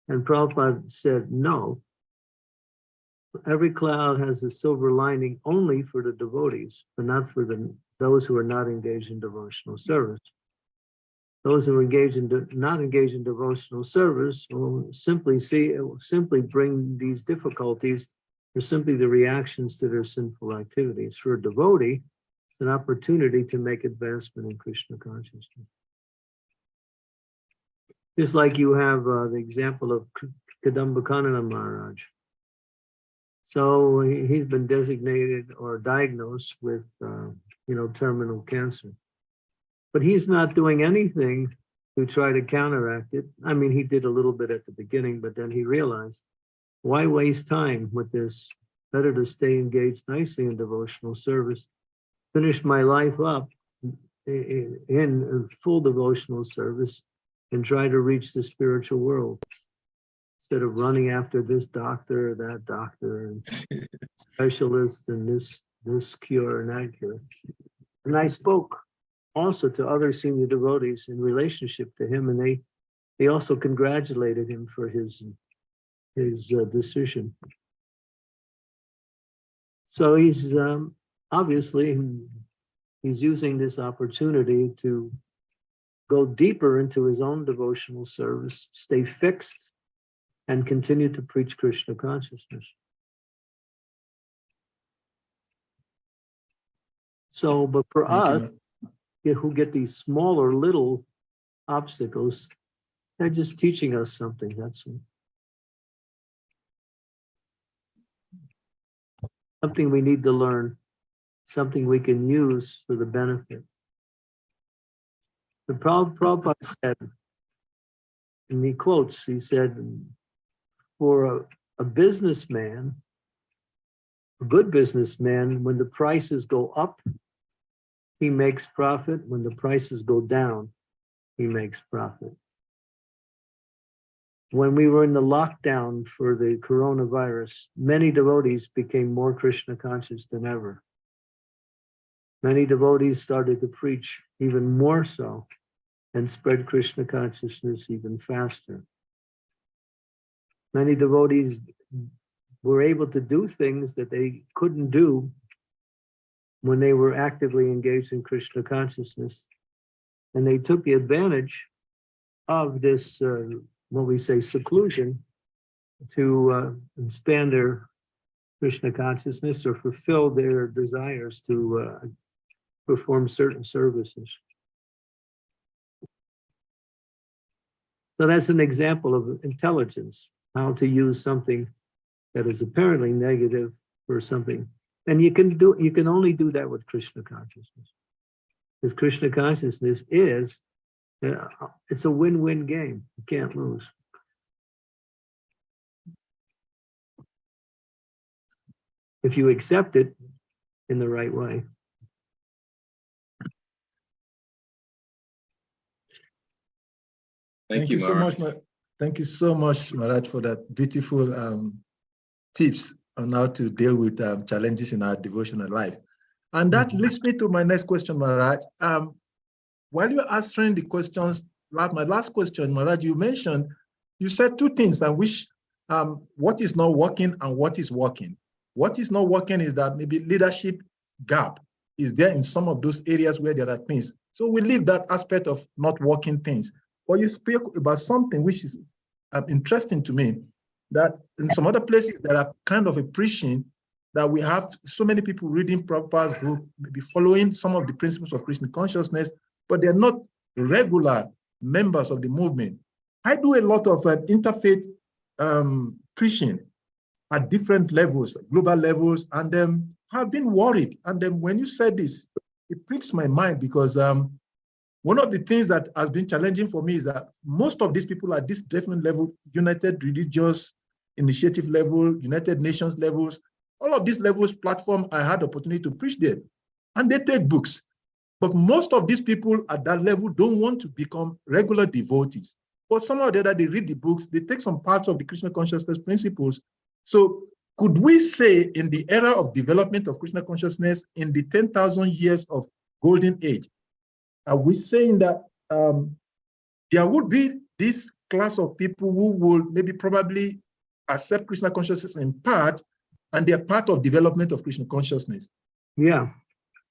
And Prabhupada said, no. Every cloud has a silver lining only for the devotees, but not for the, those who are not engaged in devotional service. Those who are engaged in, not engaged in devotional service will simply see, it will simply bring these difficulties. They're simply the reactions to their sinful activities. For a devotee, it's an opportunity to make advancement in Krishna consciousness. Just like you have uh, the example of K- Kadambakanana Maharaj. So he- he's been designated or diagnosed with, uh, you know, terminal cancer. But he's not doing anything to try to counteract it. I mean, he did a little bit at the beginning, but then he realized, why waste time with this? Better to stay engaged nicely in devotional service, finish my life up i- i- in full devotional service and try to reach the spiritual world. Instead of running after this doctor, or that doctor, and specialist, and this, this cure and that cure. And I spoke also to other senior devotees in relationship to him, and they, they also congratulated him for his, his uh, decision. So he's, um, obviously, he's using this opportunity to go deeper into his own devotional service, stay fixed, and continue to preach Krishna consciousness. So, but for us, who get these smaller little obstacles, they're just teaching us something, that's. Something we need to learn, something we can use for the benefit. The Prab- Prabhupada said, and he quotes, he said, for a, a businessman, a good businessman, when the prices go up, he makes profit. When the prices go down, he makes profit. When we were in the lockdown for the coronavirus, many devotees became more Krishna conscious than ever. Many devotees started to preach even more so and spread Krishna consciousness even faster. Many devotees were able to do things that they couldn't do when they were actively engaged in Krishna consciousness. And they took the advantage of this, uh, what we say, seclusion to uh, expand their Krishna consciousness or fulfill their desires to uh, perform certain services. So that's an example of intelligence, how to use something that is apparently negative for something. And you can do, you can only do that with Krishna consciousness. Because Krishna consciousness is, uh, it's a win-win game. You can't lose. If you accept it in the right way. Thank you, so Maharaj. much. Thank you so much, Maharaj, for that beautiful um, tips on how to deal with um, challenges in our devotional life. And that Mhm. leads me to my next question, Maharaj. Um, while you're answering the questions, like my last question, Maharaj, you mentioned, you said two things, and which um, what is not working and what is working. What is not working is that maybe leadership gap is there in some of those areas where there are things. So we leave that aspect of not working things. But you spoke about something which is um, interesting to me, that in some other places that are kind of a preaching that we have so many people reading Prabhupada's book, maybe following some of the principles of Krishna consciousness, but they're not regular members of the movement. I do a lot of uh, interfaith um, preaching at different levels, global levels, and then I've been worried. And then when you said this, it pricks my mind because um, one of the things that has been challenging for me is that most of these people at this different level, United Religions Initiative level, United Nations levels, all of these levels platform, I had opportunity to preach there. And they take books. But most of these people at that level don't want to become regular devotees. But somehow or the other, they read the books, they take some parts of the Krishna consciousness principles. So could we say in the era of development of Krishna consciousness, in the 10,000 years of golden age, are we saying that um, there would be this class of people who will maybe probably accept Krishna consciousness in part, and they're part of development of Krishna consciousness? Yeah.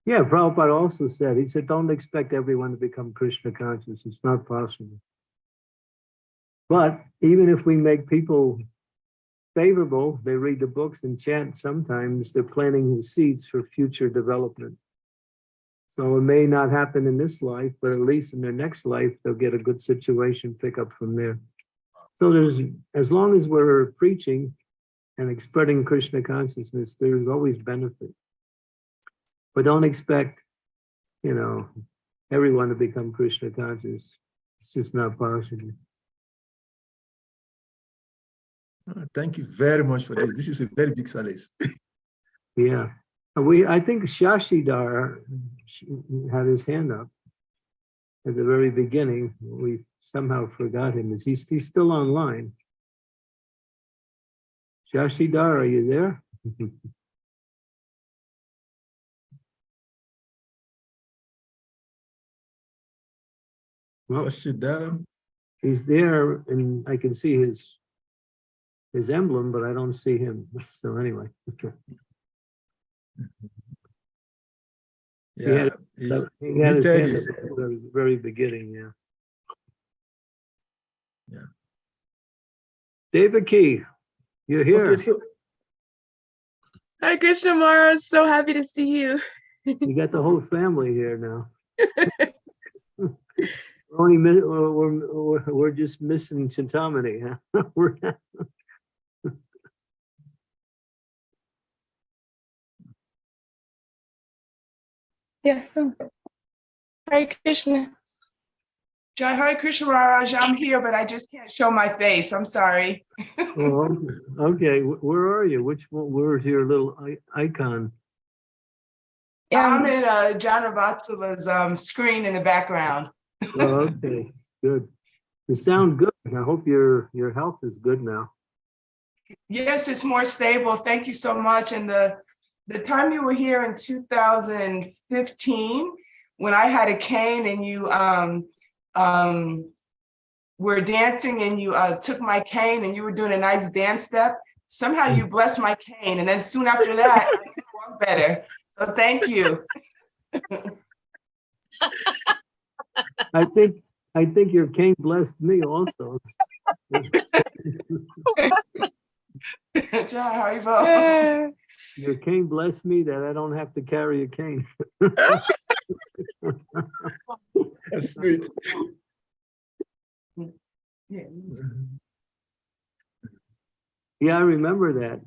Yeah, Prabhupada also said, he said, don't expect everyone to become Krishna conscious. It's not possible. But even if we make people favorable, they read the books and chant, sometimes they're planting seeds for future development. So it may not happen in this life, but at least in their next life, they'll get a good situation, pick up from there. So there's, as long as we're preaching and spreading Krishna consciousness, there's always benefit. But don't expect, you know, everyone to become Krishna conscious. It's just not possible. Uh, Thank you very much for this. This is a very big solace. Yeah. We, I think Shashidar sh- had his hand up at the very beginning. We somehow forgot him. Is he, he's still online? Shashidar, are you there? (laughs) Well, Shashidaram, he's there and I can see his his emblem, but I don't see him. (laughs) So anyway. Yeah, had- he's- He had his muted hand his- up at the very- very beginning, yeah. Yeah. David Key, you're here. okay, so Hi, Krishna Maharaj. So happy to see you. You got the whole family here now. (laughs) We're only, mi- we're, we're, we're- we're just missing Chintamani, huh? (laughs) We're- Yeah. Hare Krishna. Jai Hare Krishna Maharaj, I'm here, but I just can't show my face. I'm sorry. Oh, okay, where are you? Which one, where's your little i- icon? I'm Um, in uh, Jana Vatsala's um, screen in the background. Oh, okay, good. You sound good. I hope your, your health is good now. Yes, it's more stable. Thank you so much. And the, the time you were here in 2015, when I had a cane and you um, um, were dancing and you uh, took my cane and you were doing a nice dance step, somehow you blessed my cane. And then soon after that, I walked better. So thank you. (laughs) I think, I think your cane blessed me also. (laughs) Jai Haribo. yeah. Your cane blessed me that I don't have to carry a cane. (laughs) That's sweet. Yeah. Yeah, I remember that.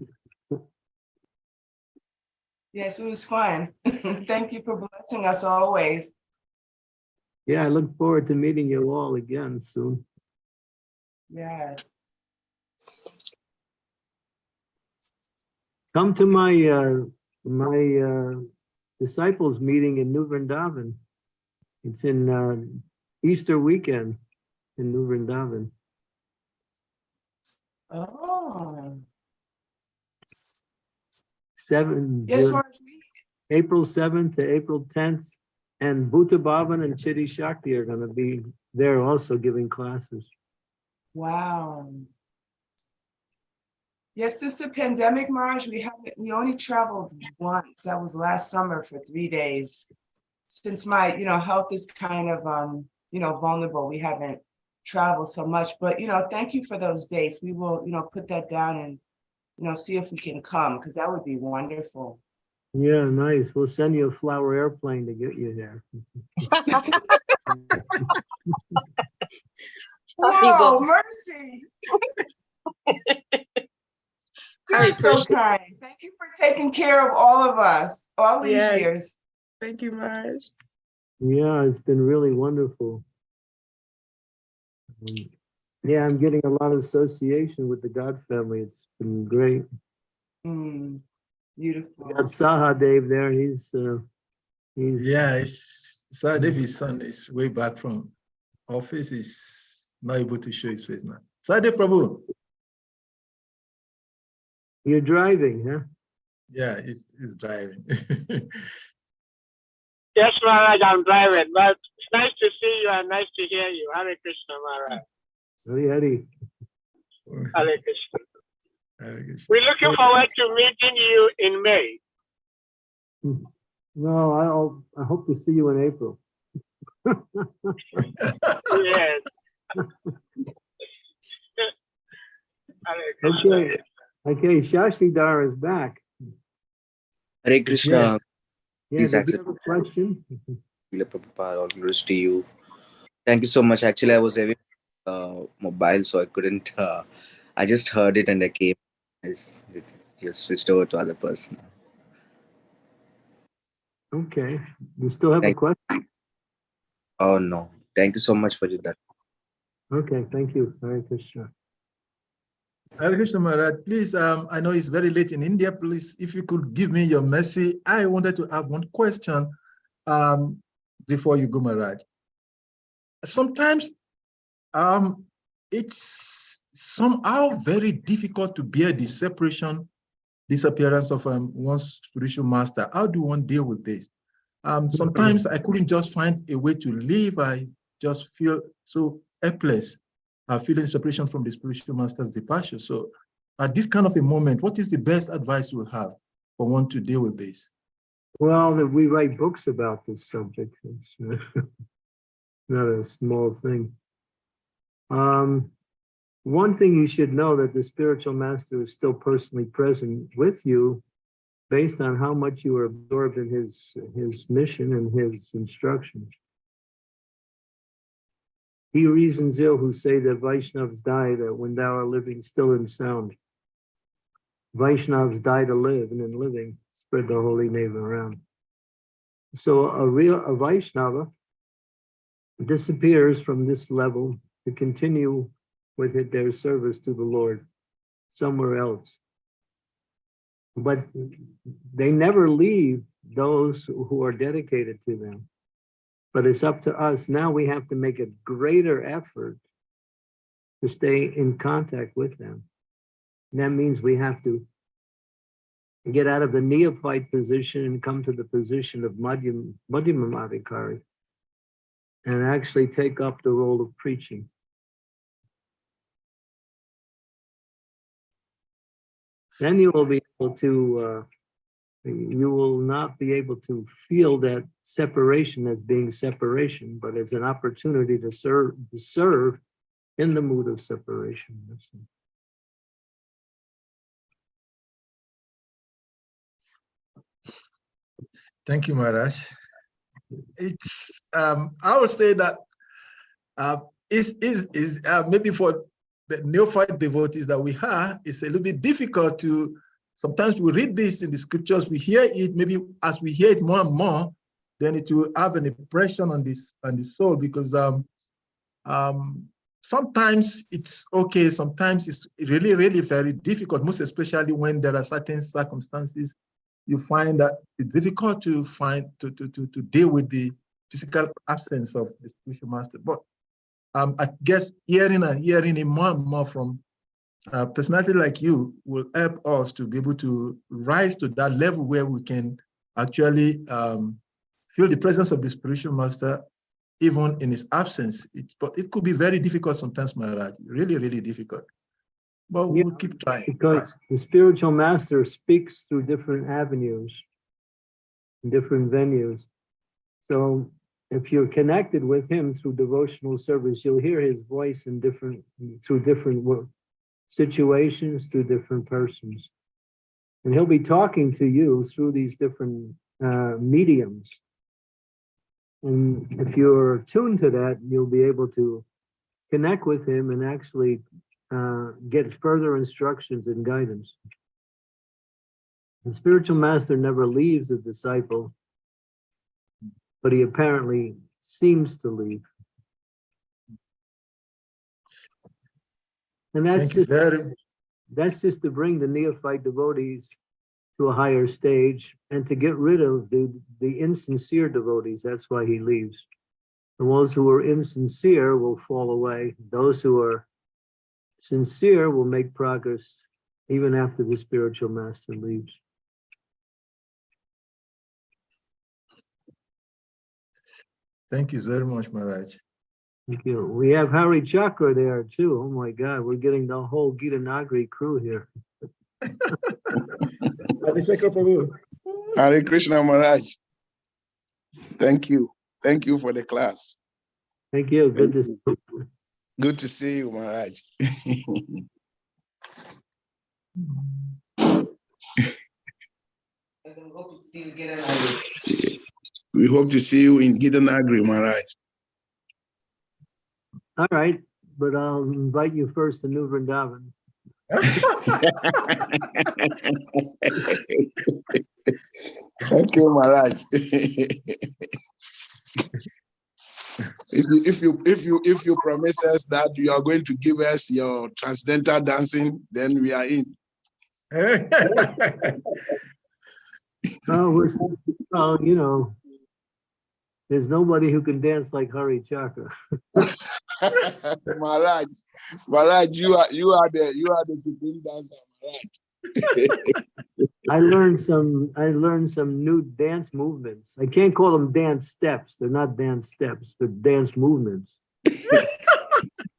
Yes, it was fun. (laughs) Thank you for blessing us always. Yeah, I look forward to meeting you all again soon. Yeah. Come to my, uh, my, uh, disciples meeting in New Vrindavan. It's in, uh, Easter weekend in New Vrindavan. Oh. Seven, Yes, June- April seventh to April tenth. And Bhuta Bhavan and Chitty Shakti are gonna be there also giving classes. wow. Yes, since the pandemic, Marge, we haven't, we only traveled once. That was last summer for three days. Since my, you know, health is kind of, um, you know, vulnerable, we haven't traveled so much, but, you know, thank you for those dates. We will, you know, put that down and, you know, see if we can come, because that would be wonderful. Yeah, nice. We'll send you a flower airplane to get you there. Whoa, mercy. (laughs) You're so Krishna. kind. Thank you for taking care of all of us, all these Yes. years. Thank you, Marge. Yeah, it's been really wonderful. Um, Yeah, I'm getting a lot of association with the God family. It's been great. Mm, We Beautiful. got Sahadev there. He's, uh, he's. Yeah, it's, Sahadev's son is way back from office. He's not able to show his face now. Sade Prabhu, You're driving, huh? yeah, he's, he's driving. (laughs) Yes, Maharaj, I'm driving, but it's nice to see you and nice to hear you. Hare Krishna, Maharaj. Howdy, howdy. Hare Krishna. Hare Krishna. We're looking forward to meeting you in May. Hmm. No, I'll, I hope to see you in April. (laughs) Yes. (laughs) Hare Krishna. Okay, okay, Shashi Shashidhar is back. Hare Krishna. Yeah, Please you accept. have a question? Prabhupada, all glories to you. Thank you so much. Actually, I was having uh, mobile, so I couldn't. Uh, I just heard it and I came. I just switched over to other person. Okay, you still have a Thank- question? Oh no! Thank you so much for that. Okay, thank you. Hare Krishna. Hare Krishna Maharaj, please, um, I know it's very late in India. Please, if you could give me your mercy, I wanted to have one question um, before you go, Maharaj. Sometimes um, it's somehow very difficult to bear the separation, disappearance of um, one's spiritual master. How do one deal with this? Um, sometimes I couldn't just find a way to live. I just feel so helpless uh, feeling separation from the spiritual master's departure. So at this kind of a moment, what is the best advice you have for one to deal with this? Well, we write books about this subject. It's uh, (laughs) not a small thing. Um, one thing you should know that the spiritual master is still personally present with you based on how much you are absorbed in his, his mission and his instructions. He reasons ill who say that Vaishnavas die that uh, when thou art living still and sound. Vaishnavas die to live and in living spread the holy name around. So a real, a Vaishnava disappears from this level to continue with it, their service to the Lord somewhere else. But they never leave those who are dedicated to them. But it's up to us. Now we have to make a greater effort to stay in contact with them. And that means we have to get out of the neophyte position and come to the position of Madhyam, and actually take up the role of preaching. Then you will be able to, uh, you will not be able to feel that separation as being separation, but as an opportunity to serve, to serve in the mood of separation. Thank you, Maharaj. It's, um, I would say that, uh, is, is, is, uh, maybe for the neophyte devotees that we have, it's a little bit difficult to, sometimes we read this in the scriptures, we hear it, maybe as we hear it more and more, then it will have an impression on this, on the soul, because, um, um, sometimes it's okay, sometimes it's really, really very difficult, most especially when there are certain circumstances you find that it's difficult to find to to to, to deal with the physical absence of the spiritual master. But um, I guess hearing and hearing it more and more from a personality like you will help us to be able to rise to that level where we can actually um, feel the presence of the spiritual master even in his absence. It, but it could be very difficult sometimes, Maharaj, really, really difficult. But we'll Yeah, keep trying. Because the spiritual master speaks through different avenues, different venues. So if you're connected with him through devotional service, you'll hear his voice in different, through different situations, through different persons. And he'll be talking to you through these different uh, mediums. And if you're tuned to that, you'll be able to connect with him and actually uh, get further instructions and guidance. The spiritual master never leaves a disciple, but he apparently seems to leave. And that's Thank just, very that's just to bring the neophyte devotees to a higher stage and to get rid of the, the insincere devotees. That's why he leaves. The ones who are insincere will fall away. Those who are sincere will make progress even after the spiritual master leaves. Thank you very much, Maharaj. Thank you. We have Hari Chakra there too. Oh my God, we're getting the whole Gita Nagari crew here. Abhishek Hare Krishna Maharaj. Thank you. Thank you for the class. Thank you. Good to see you. Good to see you, Maharaj. we hope to see you in Gita Nagari, Maharaj. All right, but I'll invite you first to New Vrindavan. Thank you, Maharaj. if you if you if you if you promise us that you are going to give us your transcendental dancing, then we are in. (laughs) Oh, well, you know, there's nobody who can dance like Hari Chakra. (laughs) (laughs) Maharaj, Maharaj, you are you are the you are the supreme dancer, Maharaj. (laughs) I learned some, I learned some new dance movements. I can't call them dance steps. They're not dance steps, they're dance movements.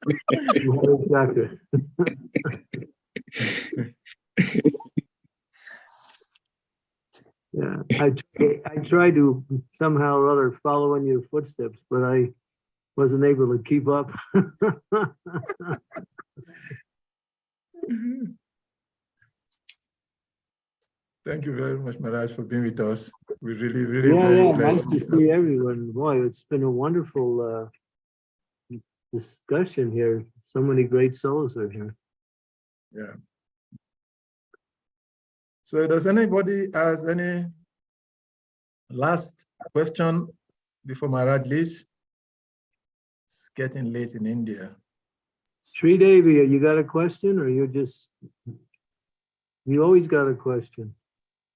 Hari (laughs) Yeah, I, tr- I try to somehow or other follow in your footsteps, but I wasn't able to keep up. (laughs) Thank you very much, Maharaj, for being with us. We really, really, Yeah, very yeah, nice to see everyone. Boy, it's been a wonderful uh discussion here. So many great souls are here. Yeah. So does anybody has any last question before Maharaj leaves? It's getting late in India. Sri Devi, you got a question or you just? You always got a question. (laughs)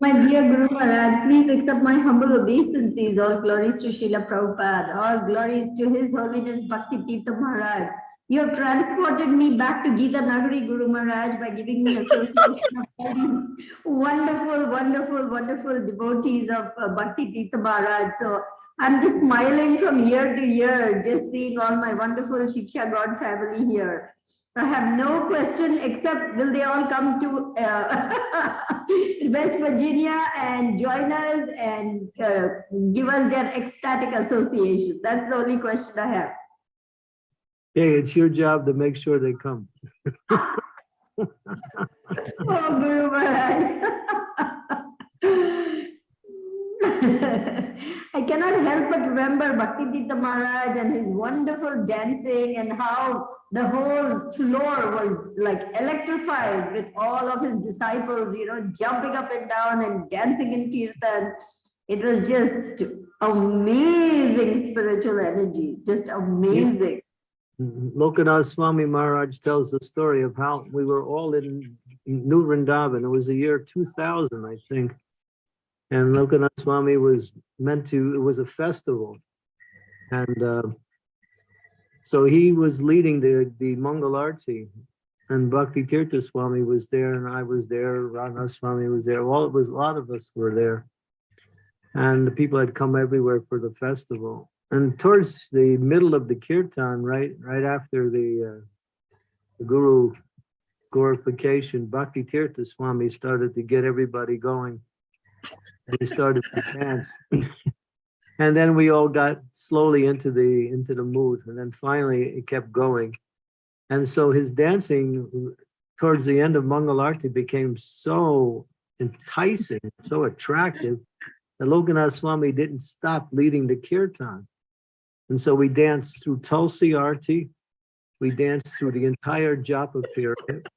My dear Guru Maharaj, please accept my humble obeisances. All glories to Srila Prabhupada. All glories to His Holiness Bhakti Tirtha Maharaj. You have transported me back to Gita Nagari, Guru Maharaj, by giving me association of all these wonderful, wonderful, wonderful devotees of uh, Bhakti Tirtha Maharaj. So I'm just smiling from year to year, just seeing all my wonderful Shiksha God family here. I have no question except will they all come to uh, (laughs) West Virginia and join us and uh, give us their ecstatic association? That's the only question I have. Hey, it's your job to make sure they come. (laughs) Oh, Guru Maharaj. (laughs) I cannot help but remember Bhakti Tirtha Maharaj and his wonderful dancing and how the whole floor was like electrified with all of his disciples, you know, jumping up and down and dancing in kirtan. It was just amazing spiritual energy, just amazing. Mm-hmm. Lokanath Swami Maharaj tells the story of how we were all in New Vrindavan. It was the year 2000, I think. And Lokanath Swami was meant to, it was a festival. And uh, so he was leading the, the Mangalarti. And Bhakti Tirtha Swami was there and I was there, Radhanath Swami was there. All it was, a lot of us were there. And the people had come everywhere for the festival. And towards the middle of the kirtan, right, right after the, uh, the guru glorification, Bhakti Tirtha Swami started to get everybody going. He started to dance. And then we all got slowly into the, into the mood. And then finally it kept going. And so his dancing towards the end of Mangalarti became so enticing, so attractive, that Lokanath Swami didn't stop leading the kirtan. And so we danced through Tulsi Arti, we danced through the entire Japa period,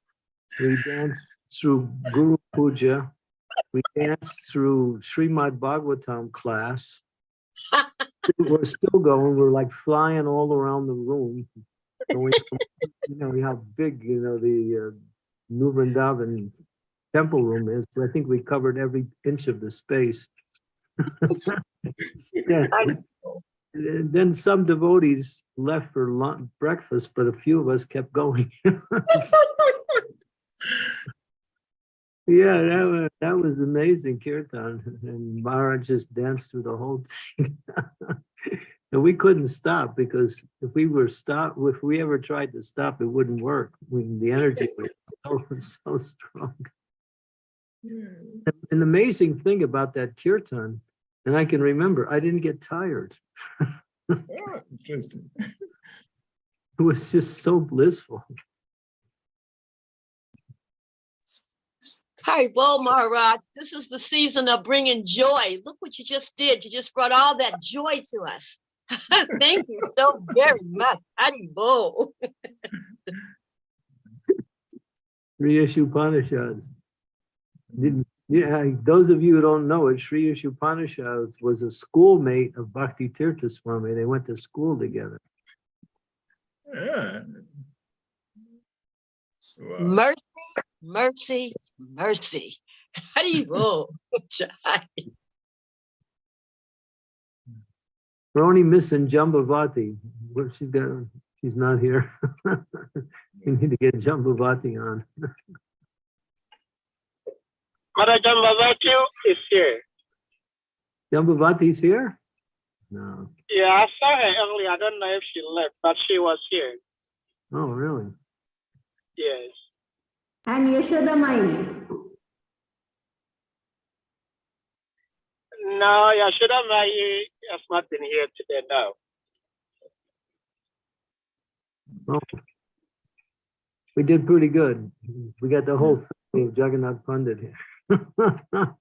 we danced through Guru Puja, we danced through Srimad Bhagavatam class. (laughs) We're still going, we're like flying all around the room. going from- You know, how big, you know, the uh, New Vrindavan temple room is. I think we covered every inch of the space. (laughs) Yeah. And then some devotees left for lunch, breakfast, but a few of us kept going. (laughs) Yeah, that was, that was amazing kirtan and Maharaj just danced through the whole thing. (laughs) And we couldn't stop because if we were stopped, if we ever tried to stop, it wouldn't work. When the energy was (laughs) so, so strong. And An amazing thing about that kirtan, and I can remember, I didn't get tired. (laughs) Ah, Interesting. It was just so blissful. Hi, Bo Maharaj. Uh, this is the season of bringing joy. Look what you just did. You just brought all that joy to us. (laughs) Thank you so very much. Haribol. (laughs) Sri Upanishads. Yeah, uh, those of you who don't know it, Sri Upanishads was a schoolmate of Bhakti Tirtha Swami. They went to school together. Yeah. Wow. Uh, Mercy, mercy, mercy. Haribol. (laughs) Jai. We're only missing Jambavati. What she's got, she's not here. (laughs) We need to get Jambavati on. Maharaj Jambavati is here. Jambavati is here? No. Yeah, I saw her earlier. I don't know if she left, but she was here. Oh, really? Yes. And Yashoda Mai. No, Yashoda Mai has not been here today, no. Oh. We did pretty good. We got the whole hmm. family of Jagannath Pandit here. (laughs)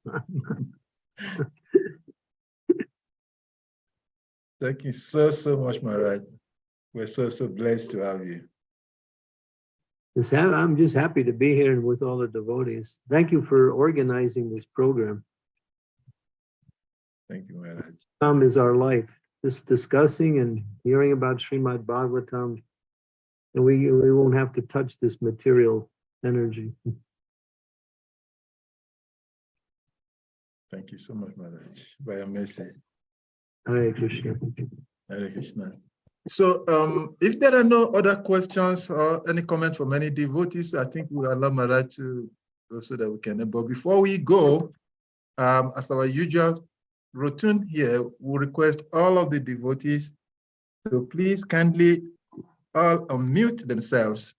Thank you so, so much, Maharaj. We're so, so blessed to have you. Ha- I'm just happy to be here and with all the devotees. Thank you for organizing this program. Thank you, Maharaj. Is our life. just discussing and hearing about Srimad Bhagavatam. And we, we won't have to touch this material energy. Thank you so much, Maharaj, by your mercy. Hare Krishna. Hare Krishna. So um, if there are no other questions or any comment from any devotees, I think we'll allow Maharaj to so that we can, but before we go, um, as our usual routine here, we request all of the devotees to please kindly all unmute themselves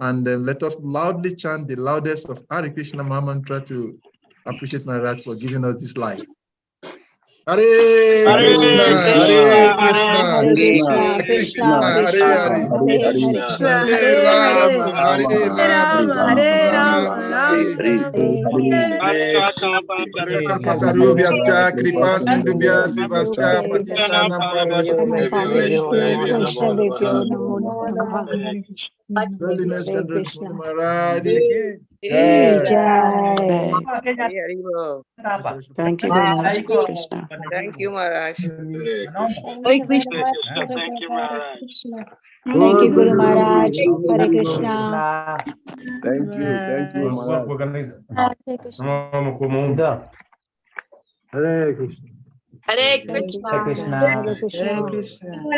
and then let us loudly chant the loudest of Hare Krishna Mantra to appreciate Maharaj for giving us this life. Hare Hare Krishna, Hare Krishna, Krishna, Krishna, Hare Hare Hare Rama, Hare Rama, Hare Rama, Karupakarubyascha, kripa sindhubhya sivascha, patitanam Holiness Chandra Maharaj. Thank you, Guru Maharaj. Krishna. Thank you, Maharaj. Hare Krishna. Thank you, Maharaj. Thank you, Guru Maharaj. Hare Hare Krishna. Thank you, thank you, Maharaj. Hare Krishna. Hare Krishna. Hare Krishna. Hare Krishna. Hare Krishna.